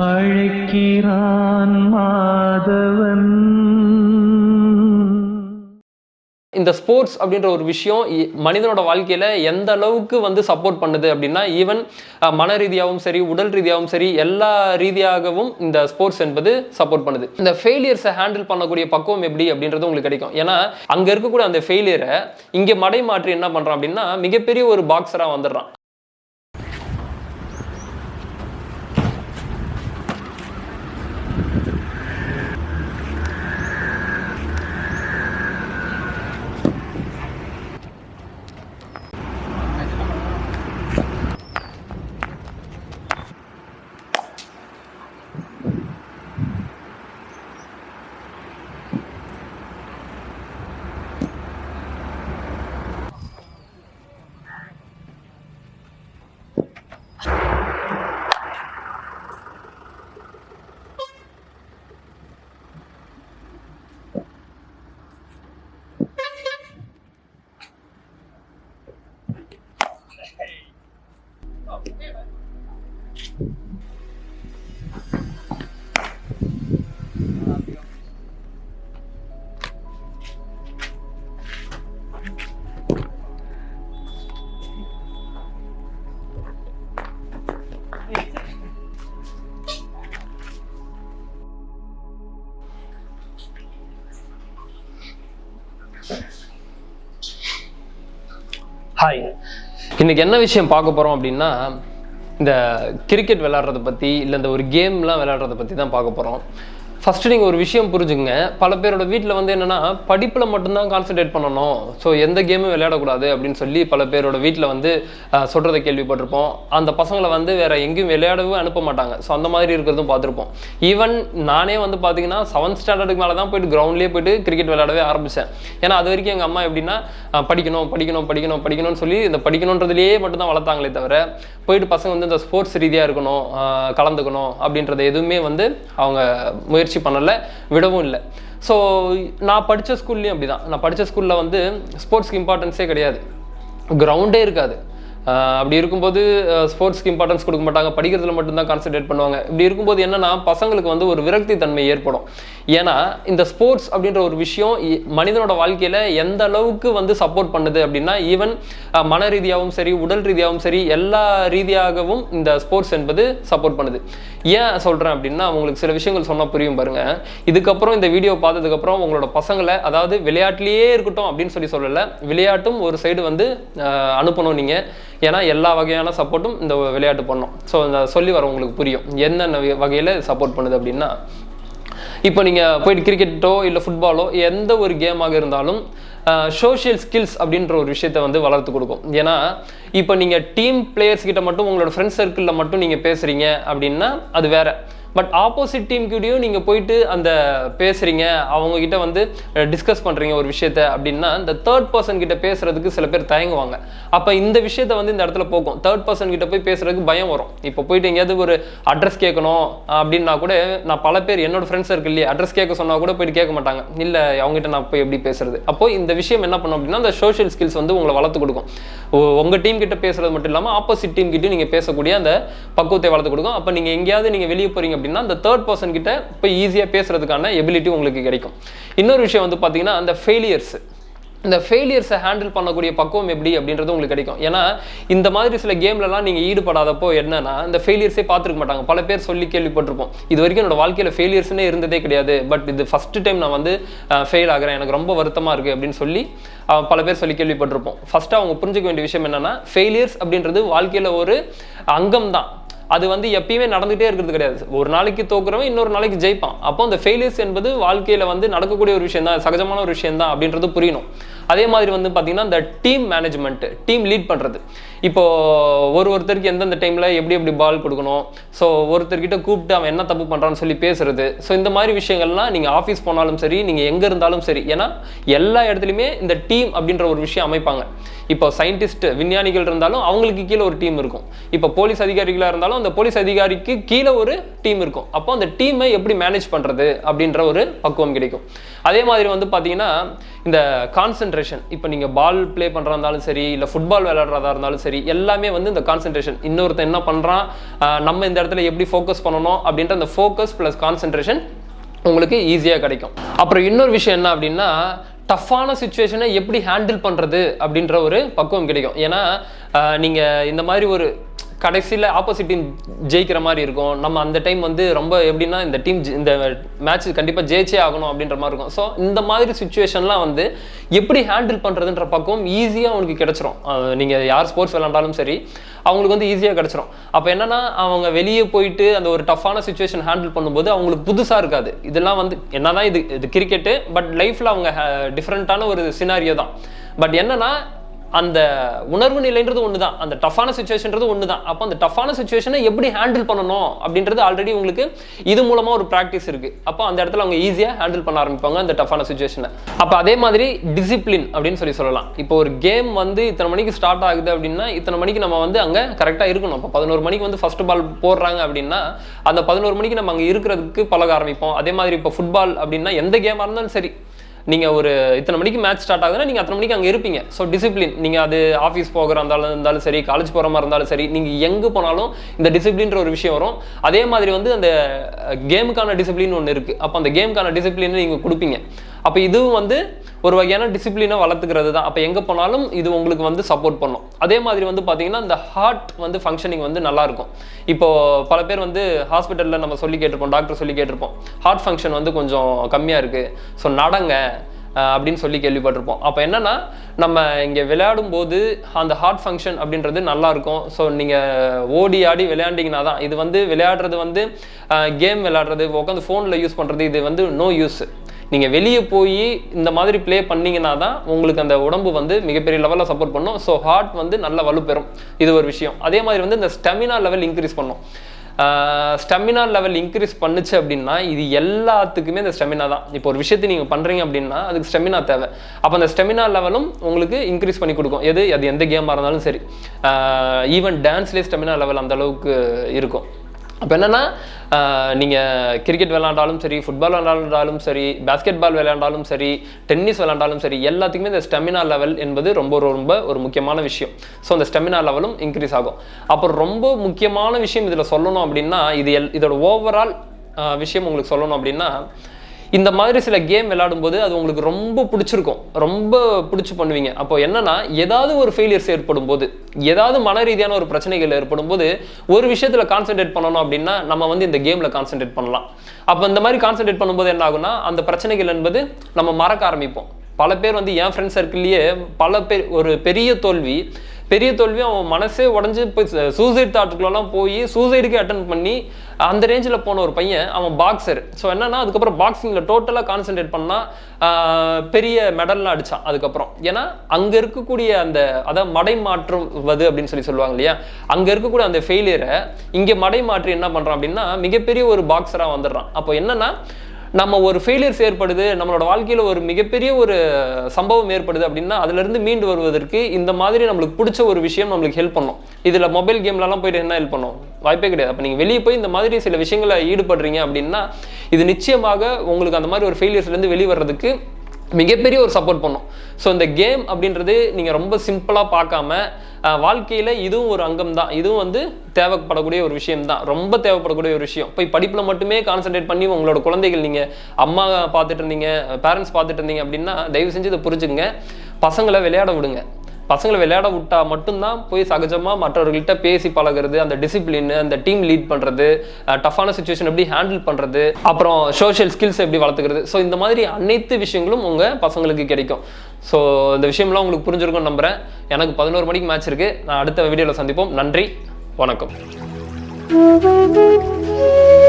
அழைக்கிறான் மாதவன். இந்த ஸ்போர்ட்ஸ் அப்படின்ற ஒரு விஷயம் இ- மனிதனோட வாழ்க்கையில எந்த அளவுக்கு வந்து சப்போர்ட் பண்ணுது அப்படின்னா ஈவன் மன ரீதியாகவும் சரி உடல் ரீதியாகவும் சரி எல்லா ரீதியாகவும் இந்த ஸ்போர்ட்ஸ் என்பது சப்போர்ட் பண்ணுது. இந்த ஃபெயிலியர்ஸை ஹேண்டில் பண்ணக்கூடிய பக்குவம் எப்படி அப்படின்றது உங்களுக்கு கிடைக்கும். ஏன்னா அங்க இருக்கக்கூடிய அந்த ஃபெயிலியரை இங்கே மடை மாற்றி என்ன பண்றான் அப்படின்னா மிகப்பெரிய ஒரு பாக்ஸராக வந்துடுறான். ஹாய் இன்னைக்கு என்ன விஷயம் பார்க்க போறோம் அப்படின்னா இந்த கிரிக்கெட் விளாட்றத பத்தி இல்லை இந்த ஒரு கேம்லாம் விளையாடுறத பத்தி தான் பார்க்க போறோம். ஃபஸ்ட்டு நீங்கள் ஒரு விஷயம் புரிஞ்சுங்க பல பேரோட வீட்டில் வந்து என்னென்னா படிப்பில் மட்டும்தான் கான்சென்ட்ரேட் பண்ணணும். ஸோ எந்த கேமும் விளையாடக்கூடாது அப்படின்னு சொல்லி பல பேரோட வீட்டில் வந்து சொல்கிறத கேள்விப்பட்டிருப்போம். அந்த பசங்களை வந்து வேறு எங்கேயும் விளையாடவும் அனுப்ப மாட்டாங்க. ஸோ அந்த மாதிரி இருக்கிறதும் பார்த்துருப்போம். ஈவன் நானே வந்து பார்த்தீங்கன்னா செவன்த் ஸ்டாண்டர்டுக்கு மேலே தான் போயிட்டு கிரவுண்ட்லேயே போயிட்டு கிரிக்கெட் விளையாடவே ஆரம்பித்தேன் ஏன்னா அது வரைக்கும் எங்கள் அம்மா எப்படின்னா படிக்கணும் படிக்கணும் படிக்கணும் படிக்கணும்னு சொல்லி இந்த படிக்கணுன்றதுலேயே மட்டும் தான் வளர்த்தாங்களே தவிர போயிட்டு பசங்க வந்து இந்த ஸ்போர்ட்ஸ் ரீதியாக இருக்கணும் கலந்துக்கணும் அப்படின்றத எதுவுமே வந்து அவங்க முயற்சி பண்ணலை விடவும் இல்லை. ஸோ நான் படித்த ஸ்கூல்லையும் அப்படிதான். நான் படித்த ஸ்கூலில் வந்து ஸ்போர்ட்ஸ்க்கு இம்பார்ட்டன்ஸே கிடையாது. கிரவுண்டே இருக்காது. அப்படி இருக்கும்போது ஸ்போர்ட்ஸ்க்கு இம்பார்ட்டன்ஸ் கொடுக்க மாட்டாங்க. படிக்கிறதுல மட்டும்தான் கான்சென்ட்ரேட் பண்ணுவாங்க. இப்படி இருக்கும்போது என்னன்னா பசங்களுக்கு வந்து ஒரு விரக்தி தன்மை ஏற்படும். ஏன்னா இந்த ஸ்போர்ட்ஸ் அப்படின்ற ஒரு விஷயம் மனிதனோட வாழ்க்கையில எந்த அளவுக்கு வந்து சப்போர்ட் பண்ணுது அப்படின்னா ஈவன் மன ரீதியாகவும் சரி உடல் ரீதியாகவும் சரி எல்லா ரீதியாகவும் இந்த ஸ்போர்ட்ஸ் என்பது சப்போர்ட் பண்ணுது. ஏன் சொல்றேன் அப்படின்னா உங்களுக்கு சில விஷயங்கள் சொன்னா புரியும் பாருங்க. இதுக்கப்புறம் இந்த வீடியோ பார்த்ததுக்கப்புறம் உங்களோட பசங்களை அதாவது விளையாட்டுலயே இருக்கட்டும் அப்படின்னு சொல்லி சொல்லலை விளையாட்டும் ஒரு சைடு வந்து அனுப்பணும் நீங்க. ஏன்னா எல்லா வகையான சப்போர்ட்டும் இந்த விளையாட்டு பண்ணும். ஸோ இந்த சொல்லி வர உங்களுக்கு புரியும். என்னென்ன வகை- சப்போர்ட் பண்ணுது அப்படின்னா இப்போ நீங்கள் போயிட்டு கிரிக்கெட்டோ இல்லை ஃபுட்பாலோ எந்த ஒரு கேமாக இருந்தாலும் சோஷியல் ஸ்கில்ஸ் அப்படின்ற ஒரு விஷயத்தை வந்து வளர்த்து கொடுக்கும். ஏன்னா இப்போ நீங்கள் டீம் பிளேயர்ஸ் கிட்ட மட்டும் உங்களோட ஃப்ரெண்ட்ஸ் சர்க்கிளில் மட்டும் நீங்கள் பேசுகிறீங்க அப்படின்னா அது வேறு. பட் ஆப்போசிட் டீம் கூடயும் நீங்கள் போயிட்டு அந்த பேசுகிறீங்க அவங்கக்கிட்ட வந்து டிஸ்கஸ் பண்ணுறீங்க ஒரு விஷயத்த அப்படின்னா இந்த தேர்ட் பர்சன் கிட்ட பேசுறதுக்கு சில பேர் தயங்குவாங்க. அப்போ இந்த விஷயத்த வந்து இந்த இடத்துல போகும் தேர்ட் பர்சன் கிட்ட போய் பேசுறதுக்கு பயம் வரும். இப்போ போயிட்டு எங்கேயாவது ஒரு அட்ரஸ் கேட்கணும் அப்படின்னா கூட நான் பல பேர் என்னோட ஃப்ரெண்ட்ஸ் இருக்கு இல்லையா அட்ரஸ் கேட்க சொன்னால் கூட போயிட்டு கேட்க மாட்டாங்க. இல்லை அவங்ககிட்ட நான் போய் எப்படி பேசுறது? அப்போ இந்த விஷயம் என்ன பண்ணும் அப்படின்னா அந்த சோஷியல் ஸ்கில்ஸ் வந்து உங்களை வளர்த்து கொடுக்கும். உங்கள் டீம் கிட்ட பேசுறது மட்டும் இல்லாமல் ஆப்போசிட் டீம் கிட்டே நீங்கள் பேசக்கூடிய அந்த பக்குவத்தை வளர்த்து கொடுக்கும். அப்போ நீங்கள் எங்கேயாவது நீங்கள் வெளியே போறீங்க அப்படின்னா அந்த தேர்ட் பர்சன் கிட்ட போய் ஈஸியாக பேசுறதுக்கான எபிலிட்டி உங்களுக்கு கிடைக்கும். இன்னொரு விஷயம் வந்து பார்த்தீங்கன்னா அந்த ஃபெயிலியர்ஸ் இந்த ஃபெயிலியர்ஸை ஹேண்டில் பண்ணக்கூடிய பக்குவம் எப்படி அப்படின்றது உங்களுக்கு கிடைக்கும். ஏன்னா இந்த மாதிரி சில கேம்லலாம் நீங்கள் ஈடுபடாதப்போ என்னன்னா இந்த ஃபெயிலியர்ஸே பார்த்துருக்க மாட்டாங்க. பல பேர் சொல்லி கேள்விப்பட்டிருப்போம். இது வரைக்கும் என்னோட வாழ்க்கையில் ஃபெயிலியர்ஸ்னே இருந்ததே கிடையாது. பட் இது ஃபர்ஸ்ட் டைம் நான் வந்து ஃபெயில் ஆகிறேன். எனக்கு ரொம்ப வருத்தமாக இருக்குது அப்படின்னு சொல்லி பல பேர் சொல்லி கேள்விப்பட்டிருப்போம். ஃபஸ்ட்டு அவங்க புரிஞ்சுக்க வேண்டிய விஷயம் என்னென்னா ஃபெயிலியர்ஸ் அப்படின்றது வாழ்க்கையில் ஒரு அங்கம் தான் அது வந்து எப்பயுமே நடந்துகிட்டே இருக்கிறது கிடையாது. ஒரு நாளைக்கு தோக்குறவன் இன்னொரு நாளைக்கு ஜெயிப்பான். அப்போ அந்த ஃபெயிலியர்ஸ் என்பது வாழ்க்கையில வந்து நடக்கக்கூடிய ஒரு விஷயம் தான் சகஜமான ஒரு விஷயம் தான் அப்படின்றது புரியணும். அதே மாதிரி வந்து பார்த்தீங்கன்னா இந்த டீம் மேனேஜ்மெண்ட் டீம் லீட் பண்ணுறது இப்போ ஒரு ஒருத்தருக்கு எந்தெந்த டைமில் எப்படி எப்படி பால் கொடுக்கணும். ஸோ ஒருத்தர்கிட்ட கூப்பிட்டு அவன் என்ன தப்பு பண்ணுறான்னு சொல்லி பேசுறது. ஸோ இந்த மாதிரி விஷயங்கள்லாம் நீங்கள் ஆஃபீஸ் போனாலும் சரி நீங்கள் எங்கே இருந்தாலும் சரி. ஏன்னா எல்லா இடத்துலையுமே இந்த டீம் அப்படின்ற ஒரு விஷயம் அமைப்பாங்க. இப்போ சயின்டிஸ்ட் விஞ்ஞானிகள் இருந்தாலும் அவங்களுக்கு கீழே ஒரு டீம் இருக்கும். இப்போ போலீஸ் அதிகாரிகளாக இருந்தாலும் அந்த போலீஸ் அதிகாரிக்கு கீழே ஒரு டீம் இருக்கும். அப்போ அந்த டீமை எப்படி மேனேஜ் பண்ணுறது அப்படின்ற ஒரு பக்குவம் கிடைக்கும். அதே மாதிரி வந்து பார்த்தீங்கன்னா இந்த கான்சென்ட்ரேஷன் இப்போ நீங்கள் பால் ப்ளே பண்ணுறா இருந்தாலும் சரி இல்லை ஃபுட்பால் விளையாடுறதா இருந்தாலும் சரி எல்லாமே வந்து இந்த கான்சென்ட்ரேஷன் இன்னொருத்தன் என்ன பண்ணுறான் நம்ம இந்த இடத்துல எப்படி ஃபோக்கஸ் பண்ணணும் அப்படின்ற அந்த ஃபோக்கஸ் ப்ளஸ் கான்சென்ட்ரேஷன் உங்களுக்கு ஈஸியாக கிடைக்கும். அப்புறம் இன்னொரு விஷயம் என்ன அப்படின்னா டஃப்பான சுச்சுவேஷனை எப்படி ஹேண்டில் பண்ணுறது அப்படின்ற ஒரு பக்குவம் கிடைக்கும். ஏன்னா நீங்கள் இந்த மாதிரி ஒரு கடைசியில் ஆப்போசிட் டீம் ஜெயிக்கிற மாதிரி இருக்கும். நம்ம அந்த டைம் வந்து ரொம்ப எப்படின்னா இந்த டீம் இந்த மேட்ச் கண்டிப்பாக ஜெயிச்சே ஆகணும் அப்படின்ற மாதிரி இருக்கும். ஸோ இந்த மாதிரி சுச்சுவேஷன்லாம் வந்து எப்படி ஹேண்டில் பண்ணுறதுன்ற பக்கம் ஈஸியாக அவனுக்கு கிடச்சிரும். நீங்கள் யார் ஸ்போர்ட்ஸ் விளாண்டாலும் சரி அவங்களுக்கு வந்து ஈஸியாக கிடச்சிரும். அப்போ என்னன்னா அவங்க வெளியே போயிட்டு அந்த ஒரு டஃப்பான சுச்சுவேஷன் ஹேண்டில் பண்ணும்போது அவங்களுக்கு புதுசாக இருக்காது. இதெல்லாம் வந்து என்னதான் இது இது கிரிக்கெட்டு பட் லைஃப்பில் அவங்க டிஃப்ரெண்ட்டான ஒரு சினாரியோ தான். பட் என்னன்னா அந்த உணர்வு நிலைன்றது ஒன்று தான் அந்த டஃப்பான சுச்சுவேஷன்றது ஒன்று தான் அப்போ அந்த டஃப்பான சுச்சுவேஷனை எப்படி ஹேண்டில் பண்ணணும் அப்படின்றது ஆல்ரெடி உங்களுக்கு இது மூலமாக ஒரு ப்ராக்டிஸ் இருக்குது அப்போ அந்த இடத்துல அவங்க ஈஸியாக ஹேண்டில் பண்ண ஆரம்பிப்பாங்க அந்த டஃப்பான சுச்சுவேஷனை அப்போ அதே மாதிரி டிசிப்ளின் அப்படின்னு சொல்லி சொல்லலாம். இப்போ ஒரு கேம் வந்து இத்தனை மணிக்கு ஸ்டார்ட் ஆகுது அப்படின்னா இத்தனை மணிக்கு நம்ம வந்து அங்கே கரெக்டாக இருக்கணும். இப்போ பதினோரு மணிக்கு வந்து ஃபர்ஸ்ட் பால் போடுறாங்க அப்படின்னா அந்த பதினோரு மணிக்கு நம்ம அங்கே இருக்கிறதுக்கு பழக ஆரம்பிப்போம். அதே மாதிரி இப்போ ஃபுட்பால் அப்படின்னா எந்த கேமாக இருந்தாலும் சரி நீங்கள் ஒரு இத்தனை மணிக்கு மேட்ச் ஸ்டார்ட் ஆகுதுன்னா நீங்கள் அத்தனை மணிக்கு அங்கே இருப்பீங்க. ஸோ டிசிப்ளின் நீங்கள் அது ஆஃபீஸ் போகிற இருந்தாலும் இருந்தாலும் சரி காலேஜ் போகிற மாதிரி இருந்தாலும் சரி நீங்கள் எங்கே போனாலும் இந்த டிசிப்ளின்ற ஒரு விஷயம் வரும். அதே மாதிரி வந்து அந்த கேமுக்கான டிசிப்ளின் ஒன்று இருக்குது அப்போ அந்த கேமுக்கான டிசிப்ளின் நீங்கள் கொடுப்பீங்க. அப்போ இதுவும் வந்து ஒரு வகையான டிசிப்ளினை வளர்த்துக்கிறது தான் அப்போ எங்கே போனாலும் இது உங்களுக்கு வந்து சப்போர்ட் பண்ணும். அதே மாதிரி வந்து பார்த்தீங்கன்னா இந்த ஹார்ட் வந்து ஃபங்க்ஷனிங் வந்து நல்லாயிருக்கும் இப்போது பல பேர் வந்து ஹாஸ்பிட்டலில் நம்ம சொல்லி கேட்டிருப்போம் டாக்டர் சொல்லி கேட்டிருப்போம். ஹார்ட் ஃபங்க்ஷன் வந்து கொஞ்சம் கம்மியாக இருக்குது ஸோ நடங்க அப்படின்னு சொல்லி கேள்விப்பட்டிருப்போம். அப்போ என்னன்னா நம்ம இங்கே விளையாடும் போது அந்த ஹார்ட் ஃபங்க்ஷன் அப்படின்றது நல்லாயிருக்கும் ஸோ நீங்கள் ஓடி ஆடி விளையாண்டிங்கன்னா தான் இது வந்து விளையாடுறது வந்து கேம் விளையாடுறது உட்காந்து ஃபோனில் யூஸ் பண்ணுறது இது வந்து நோ யூஸ் நீங்கள் வெளியே போய் இந்த மாதிரி ப்ளே பண்ணீங்கன்னா தான் உங்களுக்கு அந்த உடம்பு வந்து மிகப்பெரிய லெவலில் சப்போர்ட் பண்ணும். ஸோ ஹார்ட் வந்து நல்ல வலுப்பெறும். இது ஒரு விஷயம். அதே மாதிரி வந்து இந்த ஸ்டெமினா லெவல் இன்க்ரீஸ் பண்ணும். ஸ்டெமினா லெவல் இன்க்ரீஸ் பண்ணுச்சு அப்படின்னா இது எல்லாத்துக்குமே இந்த ஸ்டெமினா தான். இப்போ ஒரு விஷயத்தை நீங்கள் பண்ணுறீங்க அப்படின்னா அதுக்கு ஸ்டெமினா தேவை. அப்போ அந்த ஸ்டெமினா லெவலும் உங்களுக்கு இன்க்ரீஸ் பண்ணி கொடுக்கும். எது? அது எந்த கேமாக இருந்தாலும் சரி. ஈவன் டான்ஸ்லேயே ஸ்டெமினா லெவல் அந்த அளவுக்கு இருக்கும். அப்போ என்னன்னா நீங்கள் கிரிக்கெட் விளாண்டாலும் சரி ஃபுட்பால் விளாண்டாலும் சரி பாஸ்கெட் பால் விளையாண்டாலும் சரி டென்னிஸ் விளையாண்டாலும் சரி எல்லாத்துக்குமே இந்த ஸ்டெமினா லெவல் என்பது ரொம்ப ரொம்ப ஒரு முக்கியமான விஷயம். ஸோ அந்த ஸ்டெமினா லெவலும் இன்க்ரீஸ் ஆகும். அப்புறம் ரொம்ப முக்கியமான விஷயம் இதில் சொல்லணும் அப்படின்னா இது எல் இதோட ஓவரால் விஷயம் உங்களுக்கு சொல்லணும் அப்படின்னா இந்த மாதிரி சில கேம் விளையாடும்போது அது உங்களுக்கு ரொம்ப பிடிச்சிருக்கும். ரொம்ப பிடிச்சி பண்ணுவீங்க. அப்போ என்னன்னா ஏதாவது ஒரு ஃபெயிலியர்ஸ் ஏற்படும் போது ஏதாவது மன ரீதியான ஒரு பிரச்சனைகள் ஏற்படும் போது ஒரு விஷயத்துல கான்சென்ட்ரேட் பண்ணணும் அப்படின்னா நம்ம வந்து இந்த கேம்ல கான்சென்ட்ரேட் பண்ணலாம். அப்போ இந்த மாதிரி கான்சென்ட்ரேட் பண்ணும்போது என்ன ஆகுனா அந்த பிரச்சனைகள் என்பது நம்ம மறக்க ஆரம்பிப்போம். பல பேர் வந்து என் ஃப்ரெண்ட் சர்க்கிள்லேயே பல பேர் ஒரு பெரிய தோல்வி பெரிய தோல்வி அவன் மனசே உடஞ்சி போய் சூசைட் தாட்டுக்குள்ளலாம் போய் சூசைடுக்கு அட்டன் பண்ணி அந்த ரேஞ்சில் போன ஒரு பையன் அவன் பாக்ஸர் ஸோ என்னன்னா அதுக்கப்புறம் பாக்ஸிங்கில் டோட்டலாக கான்சென்ட்ரேட் பண்ணால் பெரிய மெடல்லாம் அடித்தான் அதுக்கப்புறம். ஏன்னா அங்கே இருக்கக்கூடிய அந்த அதான் மடை மாற்றுவது அப்படின்னு சொல்லி சொல்லுவாங்க இல்லையா? அங்கே இருக்கக்கூடிய அந்த ஃபெயிலியரை இங்கே மடை மாற்றி என்ன பண்ணுறான் அப்படின்னா மிகப்பெரிய ஒரு பாக்ஸராக வந்துடுறான். அப்போ என்னன்னா நம்ம ஒரு ஃபெயிலியர்ஸ் ஏற்படுது நம்மளோட வாழ்க்கையில் ஒரு மிகப்பெரிய ஒரு சம்பவம் ஏற்படுது அப்படின்னா அதுலேருந்து மீண்டு வருவதற்கு இந்த மாதிரி நம்மளுக்கு பிடிச்ச ஒரு விஷயம் நம்மளுக்கு ஹெல்ப் பண்ணும். இதில் மொபைல் கேம்லலாம் போயிட்டு என்ன ஹெல்ப் பண்ணும்? வாய்ப்பே கிடையாது. அப்போ நீங்கள் வெளியே போய் இந்த மாதிரி சில விஷயங்களை ஈடுபடுறீங்க அப்படின்னா இது நிச்சயமாக உங்களுக்கு அந்த மாதிரி ஒரு ஃபெயிலியர்ஸ்லேருந்து வெளியே வர்றதுக்கு மிகப்பெரிய ஒரு சப்போர்ட் பண்ணும். ஸோ இந்த கேம் அப்படின்றது நீங்கள் ரொம்ப சிம்பிளாக பார்க்காம வாழ்க்கையில் இதுவும் ஒரு அங்கம் தான் இதுவும் வந்து தேவைப்படக்கூடிய ஒரு விஷயம் தான் ரொம்ப தேவைப்படக்கூடிய ஒரு விஷயம். போய் படிப்பில் மட்டுமே கான்சென்ட்ரேட் பண்ணி உங்களோட குழந்தைகள் நீங்கள் அம்மா பார்த்துட்டு இருந்தீங்க பேரண்ட்ஸ் பார்த்துட்டு இருந்தீங்க அப்படின்னா தயவு செஞ்சு இதை புரிஞ்சுங்க பசங்களை விளையாட விடுங்க. பசங்களை விளையாட விட்டா மட்டும்தான் போய் சகஜமாக மற்றவர்கள்ட்ட பேசி பழகிறது அந்த டிசிப்ளின் அந்த டீம் லீட் பண்ணுறது டஃப்பான சுச்சுவேஷன் எப்படி ஹேண்டில் பண்ணுறது அப்புறம் சோஷியல் ஸ்கில்ஸ் எப்படி வளர்த்துக்கிறது. ஸோ இந்த மாதிரி அனைத்து விஷயங்களும் உங்கள் பசங்களுக்கு கிடைக்கும். ஸோ இந்த விஷயம்லாம் உங்களுக்கு புரிஞ்சிருக்கும்னு நம்புகிறேன் எனக்கு பதினோரு மணிக்கு மேட்ச் இருக்குது நான் அடுத்த வீடியோவில் சந்திப்போம். நன்றி. வணக்கம். Thank you.